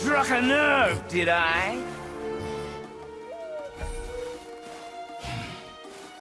struck a nerve, did I?